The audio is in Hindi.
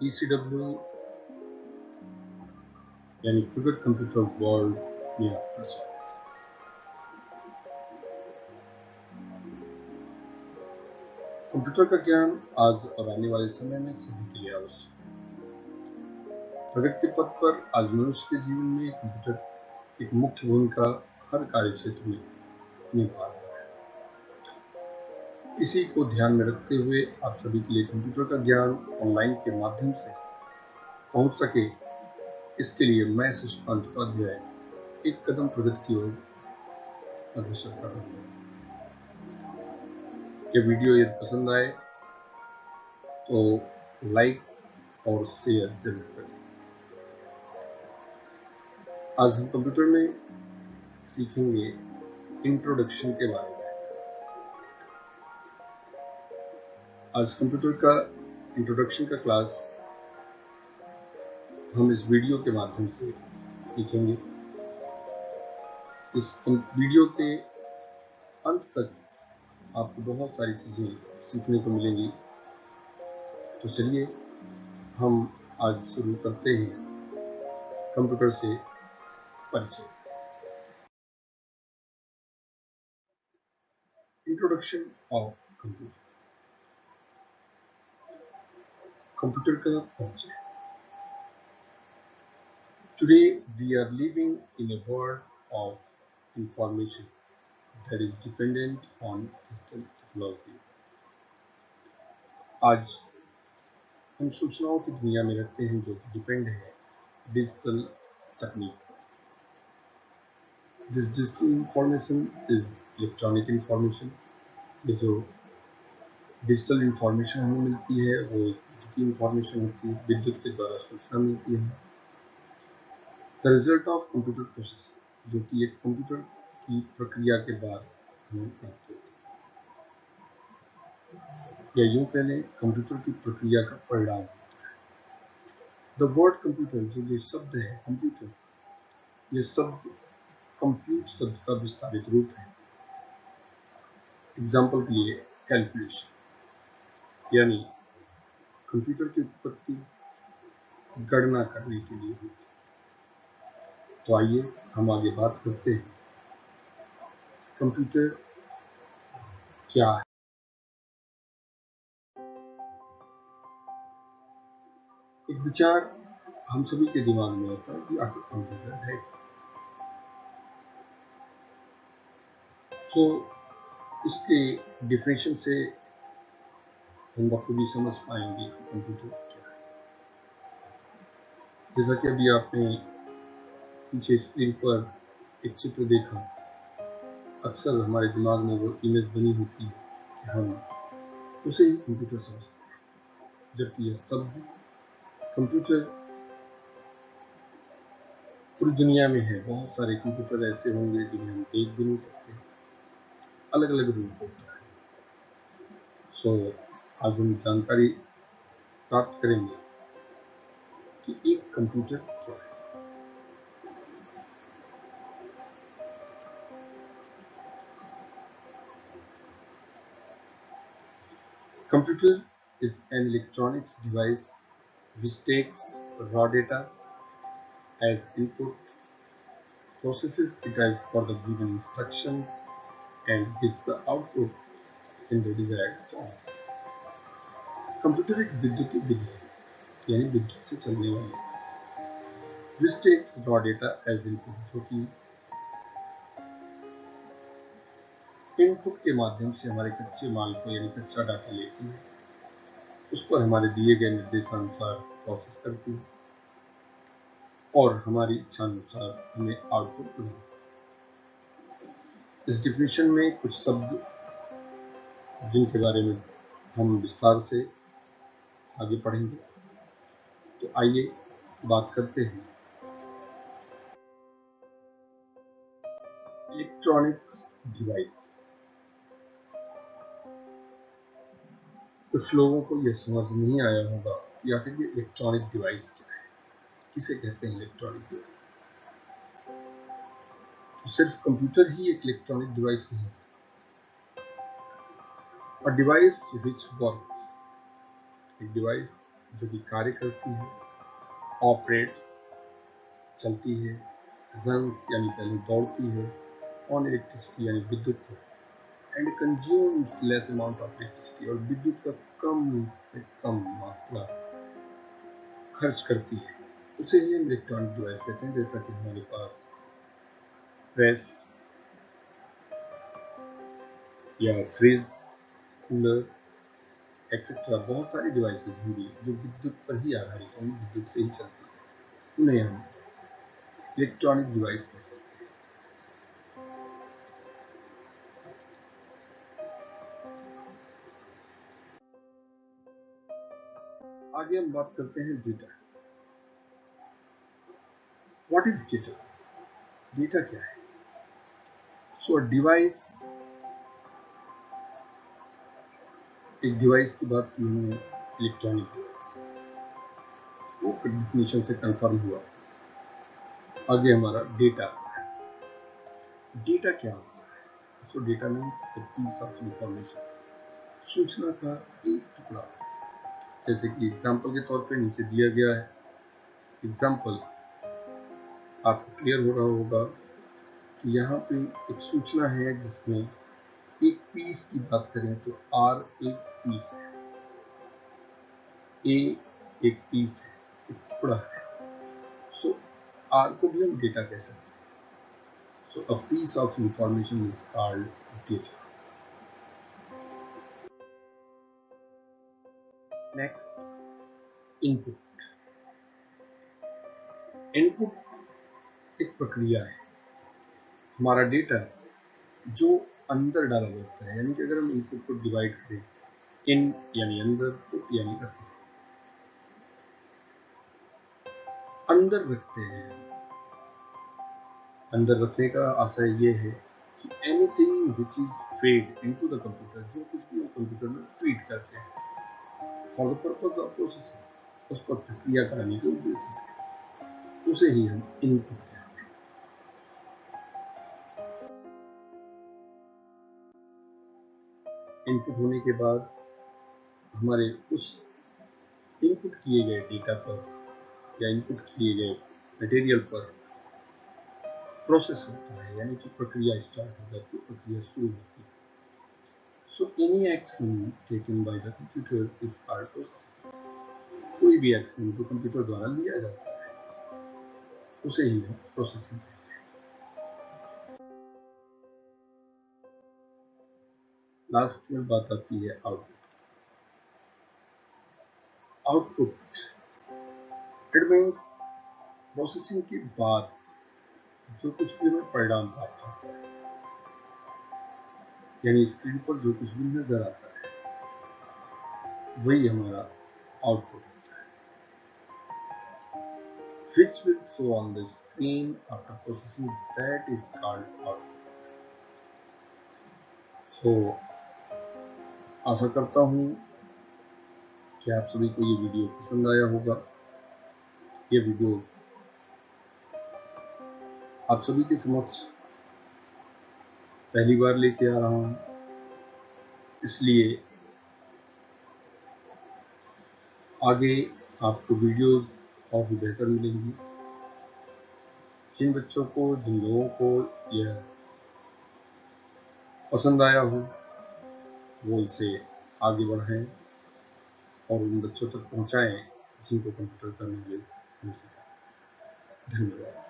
ECW यानी क्रिकेट कंप्यूटर वर्ल्ड में कंप्यूटर का ज्ञान आज और आने वाले समय में सभी के लिए आवश्यक प्रगति के पथ पर आज मनुष्य के जीवन में कंप्यूटर एक मुख्य भूमिका हर कार्य क्षेत्र में निभा रहा है। इसी को ध्यान में रखते हुए आप सभी के लिए कंप्यूटर का ज्ञान ऑनलाइन के माध्यम से पहुँच सके, इसके लिए मैं शशिकांत उपाध्याय एक कदम प्रगति की ओर अग्रसर कर रहा हूँ। ये वीडियो यदि पसंद आए तो लाइक और शेयर ज़रूर करें। आज हम कंप्यूटर में सीखेंगे इंट्रोडक्शन के बारे में। आज कंप्यूटर का इंट्रोडक्शन का क्लास हम इस वीडियो के माध्यम से सीखेंगे। इस वीडियो के अंत तक आपको बहुत सारी चीज़ें सीखने को मिलेंगी। तो चलिए, हम आज शुरू करते हैं कंप्यूटर से परिचय। इंट्रोडक्शन ऑफ़ कंप्यूटर कंप्यूटर का परिचय Today, we are living in a world of information that is dependent on digital technology. आज हम सूचनाओं की दुनिया में रहते हैं जो डिपेंड है डिजिटल तकनीक this digital information is electronic information जो डिजिटल इंफॉर्मेशन हमें मिलती है, वो विद्युत इंफॉर्मेशन होती है, विद्युत के द्वारा सूचना मिलती है। The result of computer process जो कि एक कंप्यूटर की प्रक्रिया के बाद हमें प्राप्त होती या यूँ कह लें कंप्यूटर की प्रक्रिया का परिणाम द वर्ड कंप्यूटर जो ये शब्द है कंप्यूटर ये शब्द कंप्यूट शब्द का विस्तारित रूप है। एग्ज़ाम्पल के लिए कैलकुलेशन यानी कंप्यूटर की उत्पत्ति गणना करने के लिए होती तो आइए हम आगे बात करते हैं। कंप्यूटर क्या है? एक विचार हम सभी के दिमाग में आता है कि आखिर कंप्यूटर है सो so, इसके डिफिनेशन से हम बखूबी समझ पाएँगे कि कंप्यूटर क्या है। जैसा कि अभी आपने पीछे स्क्रीन पर एक चित्र देखा अक्सर हमारे दिमाग में वो इमेज बनी होती है कि हम उसे ही कंप्यूटर समझते हैं जबकि यह शब्द कंप्यूटर पूरी दुनिया में है बहुत सारे कंप्यूटर ऐसे होंगे जिन्हें हम देख भी नहीं सकते। अलग अलग रूप होता है। सो so, आज हम जानकारी प्राप्त करेंगे कि एक कंप्यूटर क्या है। Computer is an electronics device which takes raw data as input process is for the given instruction and give the output in the desired form computer एक विद्युतीय विधि है, यानी विद्युत से चलने वाली। रॉ डेटा एज इनपुट जो कि इनपुट के माध्यम से हमारे कच्चे माल को, यानी कच्चा डाटा लेती है। उस पर हमारे दिए गए निर्देशानुसार प्रोसेस करती है। और हमारी इच्छा अनुसार हमें आउटपुट प्रदान इस डिफिनेशन में कुछ शब्द जिनके बारे में हम विस्तार से आगे पढ़ेंगे। तो आइए बात करते हैं। इलेक्ट्रॉनिक्स डिवाइस कुछ लोगों को यह समझ नहीं आया होगा कि आखिर ये इलेक्ट्रॉनिक डिवाइस क्या है। किसे कहते हैं इलेक्ट्रॉनिक डिवाइस तो सिर्फ़ कंप्यूटर ही एक इलेक्ट्रॉनिक डिवाइस नहीं है। Device which works एक डिवाइस जो कि कार्य करती है ऑपरेट्स चलती है रन यानी पहले दौड़ती है ऑन इलेक्ट्रिसिटी यानी विद्युत and consumes less amount of electricity और विद्युत का कम से कम मात्रा खर्च करती है। उसे ही हम इलेक्ट्रॉनिक डिवाइस कहते हैं, जैसा कि हमारे पास प्रेस या फ्रिज कूलर एक्सेट्रा बहुत सारी डिवाइसेस होंगी जो विद्युत पर ही आधारित होंगी विद्युत से ही चलती है। उन्हें हम इलेक्ट्रॉनिक डिवाइस कह सकते हैं। आगे हम बात करते हैं data what is data data क्या है? सो डिवाइस एक डिवाइस की बात की हमने इलेक्ट्रॉनिक डिवाइस वो डेफिनेशन से कंफर्म हुआ। आगे हमारा डेटा डेटा क्या होता है? So data means the piece of information सूचना का एक टुकड़ा। जैसे कि एग्ज़ाम्पल के तौर पे नीचे दिया गया है। एग्ज़ाम्पल आपको क्लियर हो रहा होगा कि यहाँ पे एक सूचना है जिसमें एक पीस की बात करें तो आर एक पीस है। ए एक पीस है। एक टुकड़ा है। सो so, आर को भी हम डेटा कह सकते हैं। So a piece of information is called data next input input एक प्रक्रिया है। हमारा डेटा जो अंदर डाला जाता है, यानी कि अगर हम इनपुट को डिवाइड करें इन यानी अंदर पुट यानी अंदर रखते हैं। अंदर रखने का आशय ये है कि anything which is fed into the computer जो कुछ भी हम कंप्यूटर में फ़ीड करते हैं for the purpose of processing उस पर प्रक्रिया कराने के उद्देश्य से, उसे ही हम इनपुट इनपुट होने के बाद हमारे उस इनपुट किए गए डेटा पर या इनपुट किए गए मटेरियल पर प्रोसेस होता है, यानी कि प्रक्रिया स्टार्ट हो जाती है, प्रक्रिया शुरू होती है। So any action taken by the computer is called processing कोई भी एक्शन जो कंप्यूटर द्वारा लिया जाता है, उसे ही हम प्रोसेसिंग लास्ट में बात आती है output output it means processing के बाद जो कुछ भी हमें परिणाम प्राप्त होता है, यानी स्क्रीन पर जो कुछ भी नज़र आता है, वही हमारा आउटपुट होता है। Which will show on the screen after processing, that is called output so आशा करता हूँ कि आप सभी को ये वीडियो पसंद आया होगा। ये वीडियो आप सभी के समक्ष पहली बार लेके आ रहा हूँ। इसलिए आगे आपको वीडियोस और भी बेहतर मिलेंगी। जिन बच्चों को, जिन लोगों को यह पसंद आया हो वो इसे आगे बढ़ाएँ और उन बच्चों तक पहुंचाएँ जिनको कंप्यूटर का नॉलेज सके। धन्यवाद।